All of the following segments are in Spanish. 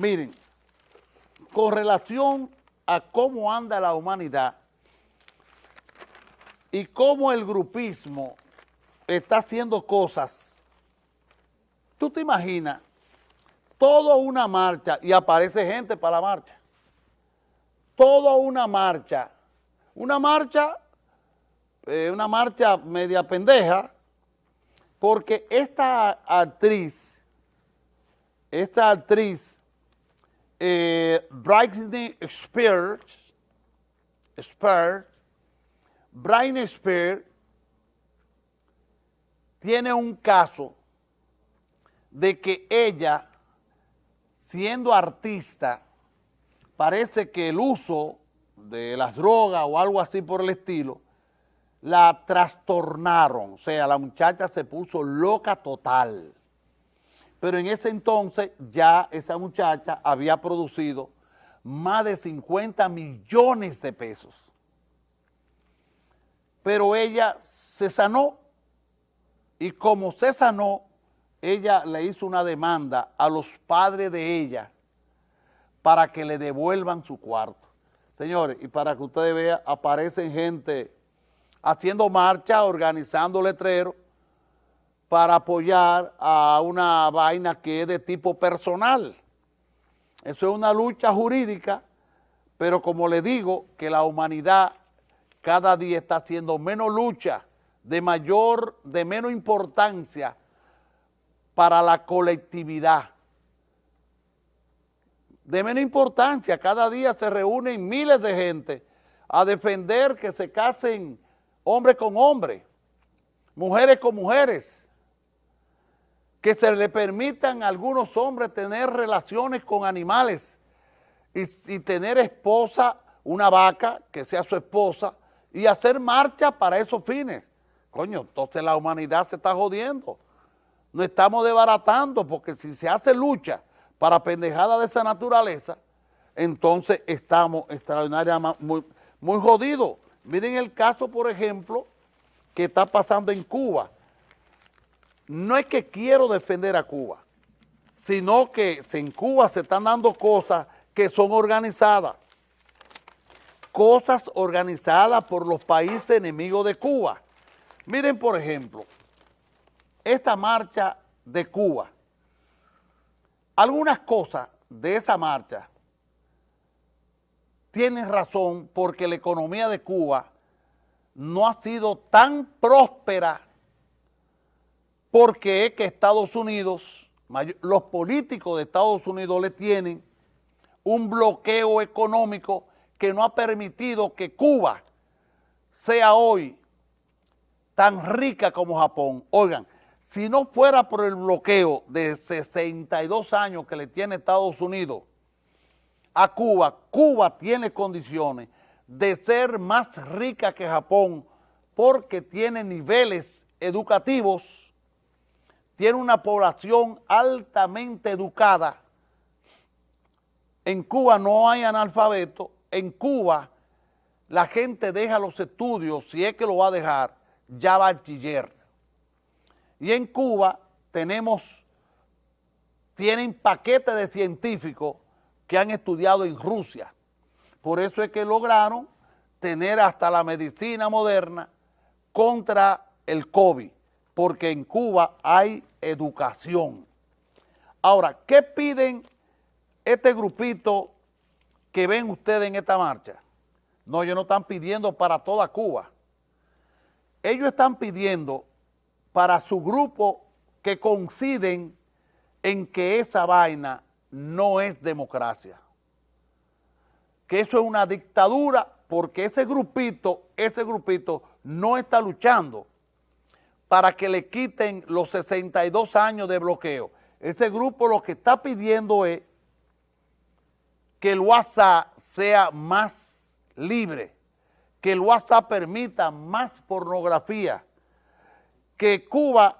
Miren, con relación a cómo anda la humanidad y cómo el grupismo está haciendo cosas, tú te imaginas toda una marcha y aparece gente para la marcha, toda una marcha, una marcha, eh, una marcha media pendeja, porque esta actriz, esta actriz, eh, Spears, Spears, Britney Spears, tiene un caso de que ella, siendo artista, parece que el uso de las drogas o algo así por el estilo, la trastornaron, o sea, la muchacha se puso loca total. Pero en ese entonces ya esa muchacha había producido más de 50 millones de pesos. Pero ella se sanó y como se sanó, ella le hizo una demanda a los padres de ella para que le devuelvan su cuarto. Señores, y para que ustedes vean, aparecen gente haciendo marcha, organizando letreros para apoyar a una vaina que es de tipo personal. Eso es una lucha jurídica, pero como le digo, que la humanidad cada día está haciendo menos lucha, de mayor, de menos importancia para la colectividad. De menos importancia, cada día se reúnen miles de gente a defender que se casen hombre con hombre, mujeres con mujeres, que se le permitan a algunos hombres tener relaciones con animales y, y, tener esposa, una vaca que sea su esposa, y hacer marcha para esos fines. Coño, entonces la humanidad se está jodiendo. No estamos desbaratando porque si se hace lucha para pendejada de esa naturaleza, entonces estamos extraordinariamente muy, muy jodidos. Miren el caso, por ejemplo, que está pasando en Cuba. No es que quiero defender a Cuba, sino que en Cuba se están dando cosas que son organizadas. Cosas organizadas por los países enemigos de Cuba. Miren, por ejemplo, esta marcha de Cuba. Algunas cosas de esa marcha tienes razón porque la economía de Cuba no ha sido tan próspera porque es que Estados Unidos, los políticos de Estados Unidos le tienen un bloqueo económico que no ha permitido que Cuba sea hoy tan rica como Japón. Oigan, si no fuera por el bloqueo de 62 años que le tiene Estados Unidos a Cuba, Cuba tiene condiciones de ser más rica que Japón porque tiene niveles educativos, tiene una población altamente educada. En Cuba no hay analfabeto, en Cuba la gente deja los estudios, si es que lo va a dejar, ya bachiller. Y en Cuba tenemos, tienen paquetes de científicos que han estudiado en Rusia. Por eso es que lograron tener hasta la medicina moderna contra el COVID, porque en Cuba hay educación. Ahora, ¿qué piden este grupito que ven ustedes en esta marcha? No, ellos no están pidiendo para toda Cuba. Ellos están pidiendo para su grupo que coinciden en que esa vaina no es democracia. Que eso es una dictadura porque ese grupito, ese grupito no está luchando para que le quiten los 62 años de bloqueo. Ese grupo lo que está pidiendo es que el WhatsApp sea más libre, que el WhatsApp permita más pornografía, que Cuba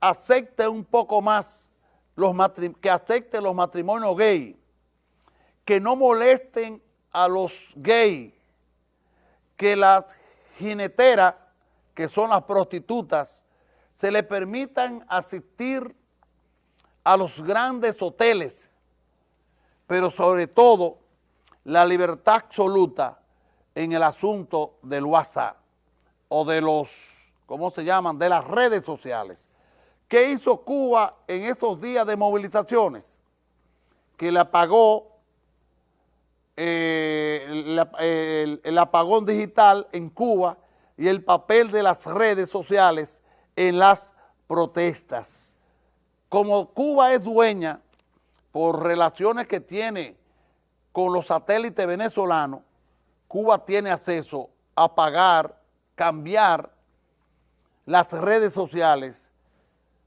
acepte un poco más los que acepten los matrimonios gay, que no molesten a los gays, que las jineteras, que son las prostitutas, se le permitan asistir a los grandes hoteles pero sobre todo la libertad absoluta en el asunto del WhatsApp o de los, ¿cómo se llaman?, de las redes sociales. ¿Qué hizo Cuba en estos días de movilizaciones? Que le apagó eh, el, apagón digital en Cuba y el papel de las redes sociales en las protestas. Como Cuba es dueña por relaciones que tiene con los satélites venezolanos, Cuba tiene acceso a pagar, cambiar las redes sociales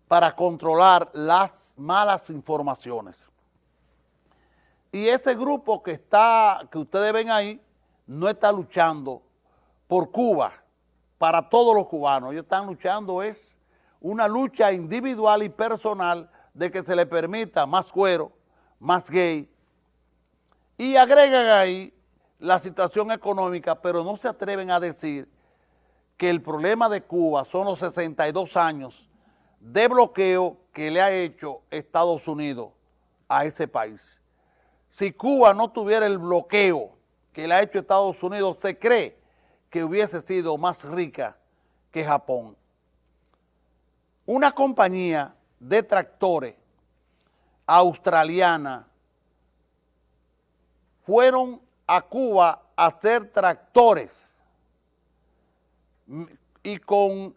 para controlar las malas informaciones. Y ese grupo que está, que ustedes ven ahí, no está luchando por Cuba, para todos los cubanos. Ellos están luchando es una lucha individual y personal de que se le permita más cuero, más gay, y agregan ahí la situación económica, pero no se atreven a decir que el problema de Cuba son los 62 años de bloqueo que le ha hecho Estados Unidos a ese país. Si Cuba no tuviera el bloqueo que le ha hecho Estados Unidos, se cree que hubiese sido más rica que Japón. Una compañía de tractores australiana fueron a Cuba a hacer tractores y con,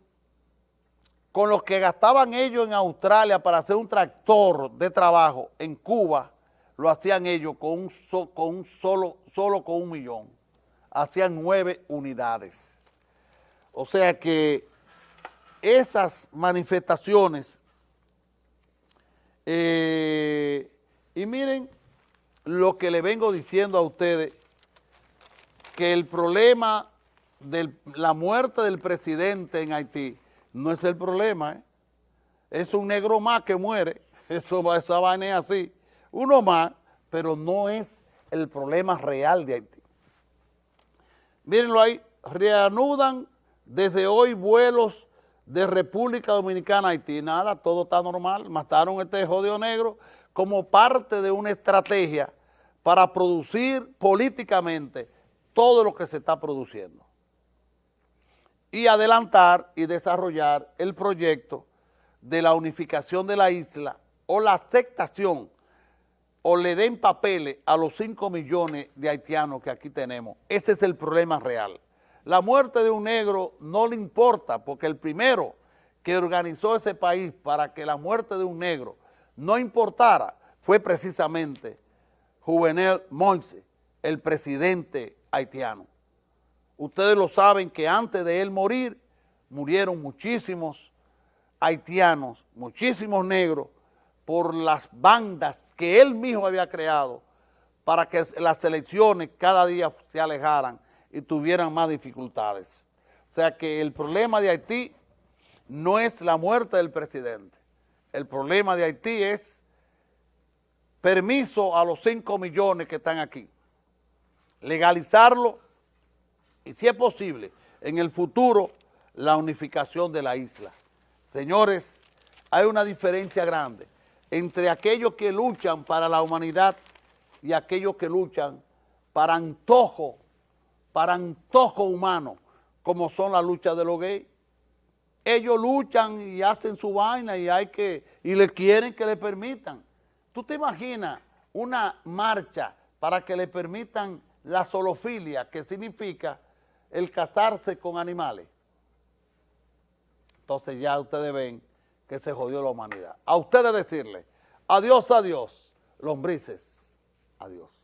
con los que gastaban ellos en Australia para hacer un tractor de trabajo en Cuba, lo hacían ellos con un, con un solo, solo con un millón. Hacían nueve unidades. O sea que esas manifestaciones, eh, y miren lo que le vengo diciendo a ustedes, que el problema de la muerte del presidente en Haití no es el problema, ¿eh? es un negro más que muere, eso, esa vaina es así, uno más, pero no es el problema real de Haití. Mírenlo ahí, reanudan desde hoy vuelos de República Dominicana a Haití. Nada, todo está normal. Mataron este jodido negro como parte de una estrategia para producir políticamente todo lo que se está produciendo. Y adelantar y desarrollar el proyecto de la unificación de la isla o la aceptación o le den papeles a los 5 millones de haitianos que aquí tenemos. Ese es el problema real. La muerte de un negro no le importa porque el primero que organizó ese país para que la muerte de un negro no importara fue precisamente Juvenel Moise, el presidente haitiano. Ustedes lo saben que antes de él morir, murieron muchísimos haitianos, muchísimos negros, por las bandas que él mismo había creado para que las elecciones cada día se alejaran y tuvieran más dificultades. O sea que el problema de Haití no es la muerte del presidente. El problema de Haití es permiso a los 5 millones que están aquí. Legalizarlo y si es posible, en el futuro, la unificación de la isla. Señores, hay una diferencia grande entre aquellos que luchan para la humanidad y aquellos que luchan para antojo, para antojo humano, como son las luchas de los gays. Ellos luchan y hacen su vaina y hay que, y le quieren que le permitan. ¿Tú te imaginas una marcha para que le permitan la zoofilia, que significa el casarse con animales? Entonces ya ustedes ven que se jodió la humanidad. A ustedes decirle, adiós, adiós, lombrices, adiós.